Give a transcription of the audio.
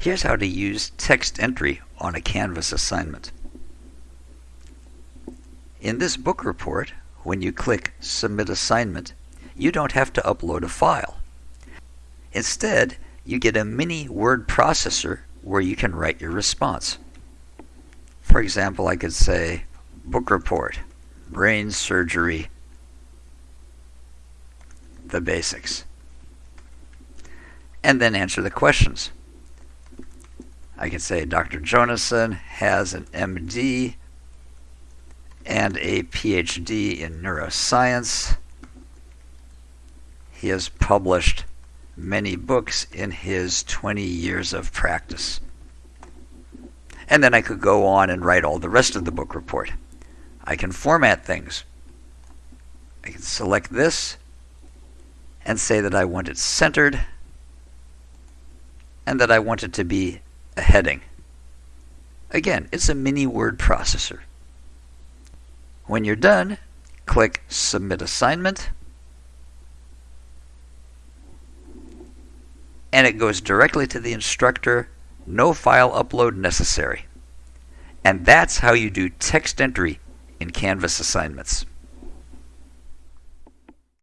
Here's how to use text entry on a Canvas assignment. In this book report, when you click Submit Assignment, you don't have to upload a file. Instead, you get a mini word processor where you can write your response. For example, I could say, Book Report, Brain Surgery, the basics. And then answer the questions. I could say Dr. Jonason has an MD and a PhD in neuroscience. He has published many books in his 20 years of practice. And then I could go on and write all the rest of the book report. I can format things. I can select this and say that I want it centered and that I want it to be a heading. Again, it's a mini word processor. When you're done, click Submit Assignment and it goes directly to the instructor, no file upload necessary. And that's how you do text entry in Canvas assignments.